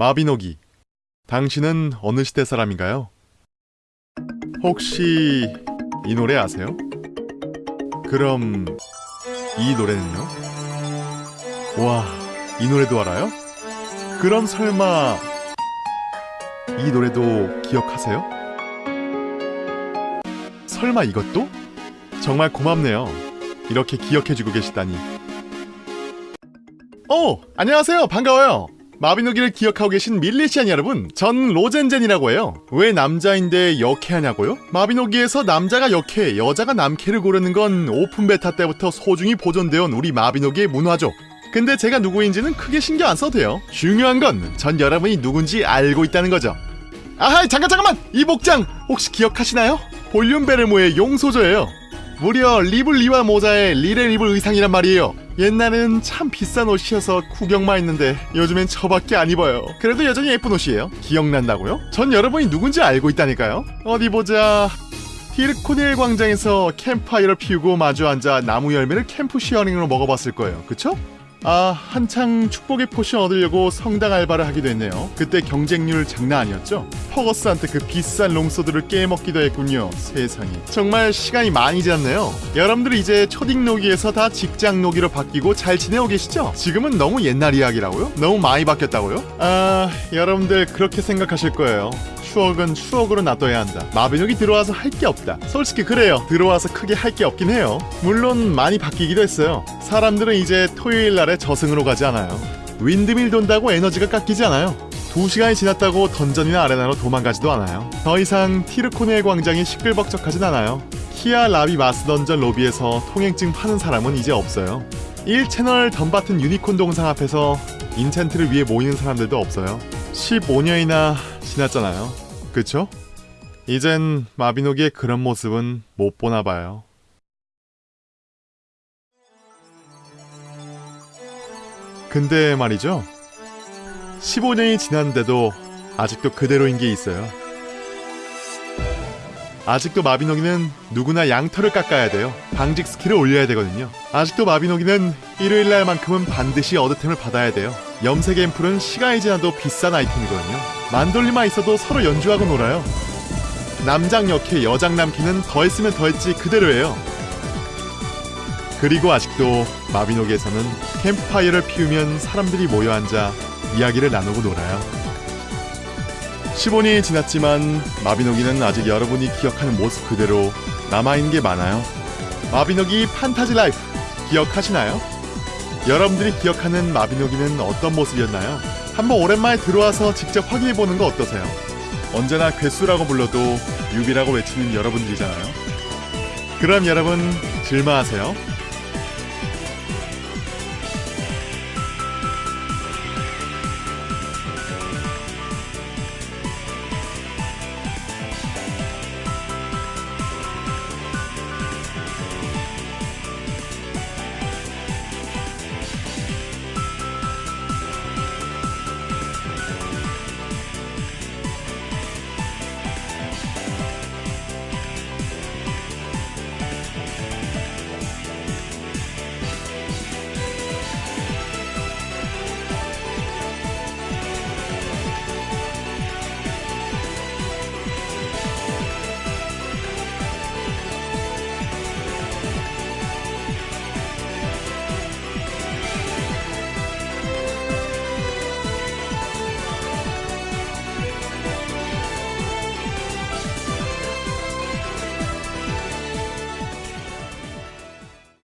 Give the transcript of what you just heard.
마비노기. 당신은 어느 시대 사람인가요? 혹시 이 노래 아세요? 그럼 이 노래는요? 와, 이 노래도 알아요? 그럼 설마 이 노래도 기억하세요? 설마 이것도? 정말 고맙네요. 이렇게 기억해주고 계시다니. 오! 안녕하세요. 반가워요. 마비노기를 기억하고 계신 밀리시안 여러분, 전 로젠젠이라고 해요. 왜 남자인데 역해하냐고요? 마비노기에서 남자가 역해, 여자가 남캐를 고르는 건 오픈 베타 때부터 소중히 보존되어 온 우리 마비노기의 문화죠. 근데 제가 누구인지는 크게 신경 안 써도 돼요. 중요한 건 전 여러분이 누군지 알고 있다는 거죠. 아하이 잠깐 잠깐만! 이 복장 혹시 기억하시나요? 볼륨 베르모의 용소저예요. 무려 리블 리와 모자에 리레 리블 의상이란 말이에요. 옛날엔 참 비싼 옷이어서 구경만 했는데 요즘엔 저밖에 안 입어요. 그래도 여전히 예쁜 옷이에요. 기억난다고요? 전 여러분이 누군지 알고 있다니까요. 어디 보자. 티르코넬 광장에서 캠프파이어를 피우고 마주 앉아 나무 열매를 캠프 시어링으로 먹어봤을 거예요. 그쵸? 아, 한창 축복의 포션 얻으려고 성당 알바를 하기도 했네요. 그때 경쟁률 장난 아니었죠? 퍼거스한테 그 비싼 롱소드를 깨먹기도 했군요. 세상에. 정말 시간이 많이 지났네요. 여러분들 이제 초딩 노기에서 다 직장 노기로 바뀌고 잘 지내고 계시죠? 지금은 너무 옛날 이야기라고요? 너무 많이 바뀌었다고요? 아, 여러분들 그렇게 생각하실 거예요. 추억은 추억으로 놔둬야 한다. 마비노기 들어와서 할 게 없다. 솔직히 그래요. 들어와서 크게 할 게 없긴 해요. 물론 많이 바뀌기도 했어요. 사람들은 이제 토요일 날에 저승으로 가지 않아요. 윈드밀 돈다고 에너지가 깎이지 않아요. 두 시간이 지났다고 던전이나 아레나로 도망가지도 않아요. 더 이상 티르코네 광장이 시끌벅적하진 않아요. 키아 라비 마스 던전 로비에서 통행증 파는 사람은 이제 없어요. 1채널 덤바튼 유니콘 동상 앞에서 인챈트를 위해 모이는 사람들도 없어요. 15년이나 지났잖아요. 그쵸? 이젠 마비노기의 그런 모습은 못 보나 봐요. 근데 말이죠. 15년이 지났는데도 아직도 그대로인 게 있어요. 아직도 마비노기는 누구나 양털을 깎아야 돼요. 방직 스킬을 올려야 되거든요. 아직도 마비노기는 일요일 날만큼은 반드시 어드템을 받아야 돼요. 염색 앰플은 시간이 지나도 비싼 아이템이거든요. 만돌리만 있어도 서로 연주하고 놀아요. 남장 역해 여장 남캐는 더했으면 더했지 그대로예요. 그리고 아직도 마비노기에서는 캠프파이어를 피우면 사람들이 모여 앉아 이야기를 나누고 놀아요. 15년이 지났지만 마비노기는 아직 여러분이 기억하는 모습 그대로 남아있는 게 많아요. 마비노기 판타지 라이프 기억하시나요? 여러분들이 기억하는 마비노기는 어떤 모습이었나요? 한번 오랜만에 들어와서 직접 확인해보는 거 어떠세요? 언제나 괴수라고 불러도 유비라고 외치는 여러분들이잖아요. 그럼 여러분 질마하세요.